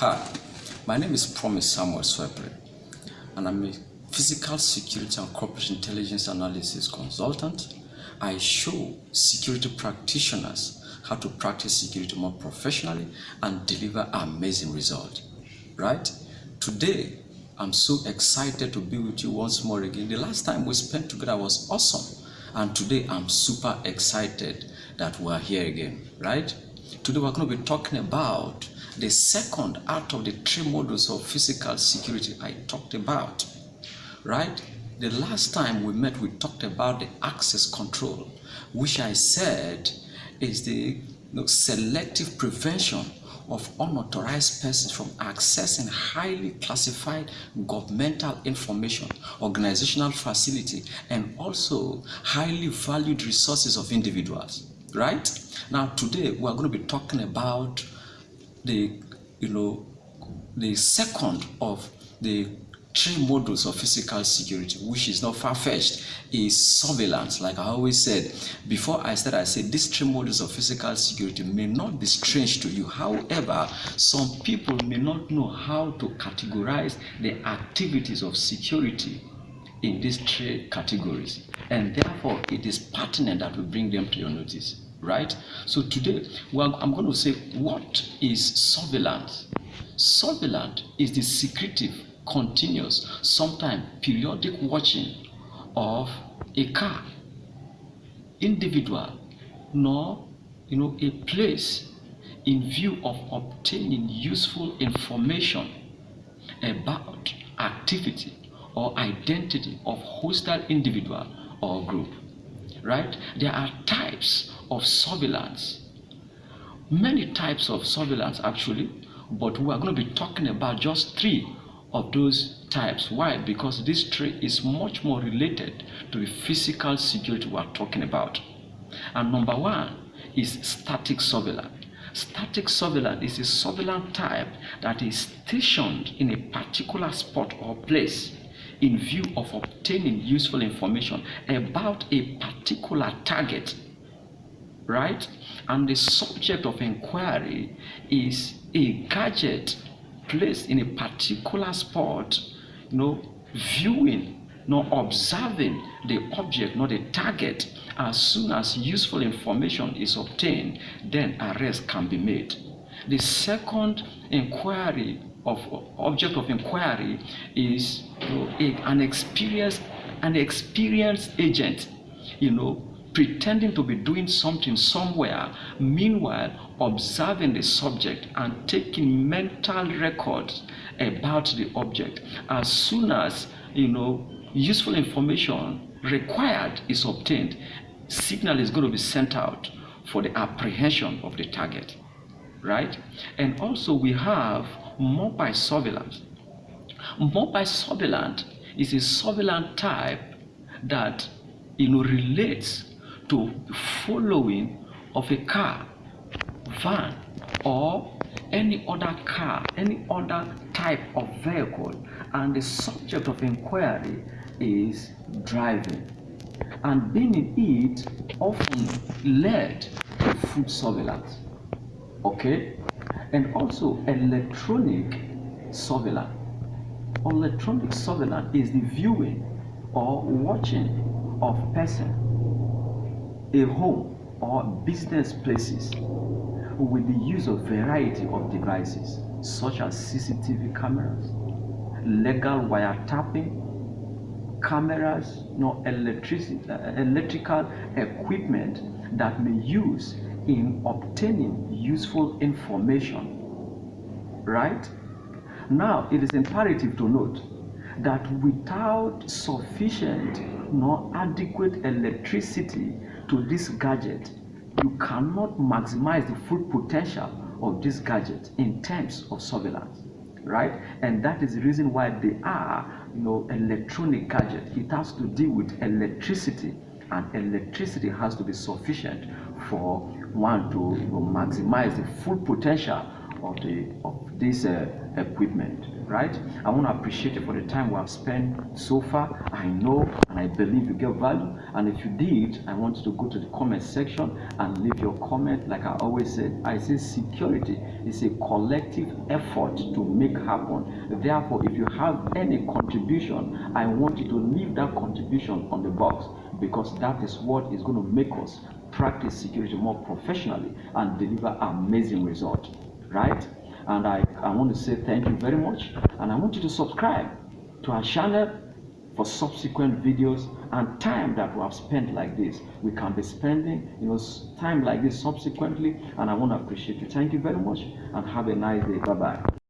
Hi, my name is Promise Samuel Swepre, and I'm a physical security and corporate intelligence analysis consultant. I show security practitioners how to practice security more professionally and deliver amazing results. Right? Today, I'm so excited to be with you once more again. The last time we spent together was awesome, and today I'm super excited that we're here again. Right? Today, we're going to be talking about the second out of the three models of physical security I talked about, right? The last time we met, we talked about the access control, which I said is the you know, selective prevention of unauthorized persons from accessing highly classified governmental information, organizational facility, and also highly valued resources of individuals, right? Now, today we are going to be talking about the you know the second of the three models of physical security which is not far-fetched is surveillance. Like i always said before i started i said these three models of physical security may not be strange to you. However some people may not know how to categorize the activities of security in these three categories. And therefore it is pertinent that we bring them to your notice right? So today, well, I'm going to say, what is surveillance? Surveillance is the secretive, continuous, sometimes periodic watching of a car, individual, nor you know a place in view of obtaining useful information about activity or identity of hostile individual or group right there are types of surveillance. Many types of surveillance actually, but we are going to be talking about just three of those types. Why? Because this three is much more related to the physical security we are talking about. And number one is static surveillance. Static surveillance is a surveillance type that is stationed in a particular spot or place in view of obtaining useful information about a particular target right? And the subject of inquiry is a gadget placed in a particular spot, you know, viewing, not observing the object, not the target. As soon as useful information is obtained, then arrest can be made. The second inquiry of object of inquiry is you know, a, an experienced an experienced agent, you know, pretending to be doing something somewhere, meanwhile observing the subject and taking mental records about the object. As soon as you know useful information required is obtained, signal is going to be sent out for the apprehension of the target. Right? And also we have mobile surveillance. Mobile surveillance is a surveillance type that you know relates to the following of a car, van, or any other car, any other type of vehicle, and the subject of inquiry is driving. And being in it often led to food surveillance. Okay? And also electronic surveillance. Electronic surveillance is the viewing or watching of person a home or business places with the use of variety of devices such as CCTV cameras, legal wiretapping, cameras, no electric, uh, electrical equipment that may use in obtaining useful information. Right? Now, it is imperative to note that without sufficient nor adequate electricity to this gadget, you cannot maximize the full potential of this gadget in terms of surveillance, right? And that is the reason why they are, you know, electronic gadget. It has to deal with electricity, and electricity has to be sufficient for one to you know, maximize the full potential of the of this uh, equipment right? I want to appreciate you for the time we have spent so far. I know and i believe you get value. And if you did i want you to go to the comment section and leave your comment. Like i always said i say security is a collective effort to make happen. Therefore if you have any contribution i want you to leave that contribution on the box because that is what is going to make us practice security more professionally and deliver amazing results right and I, I want to say thank you very much. And I want you to subscribe to our channel for subsequent videos and time that we have spent like this. We can be spending you know time like this subsequently. And I want to appreciate you. Thank you very much and have a nice day. Bye bye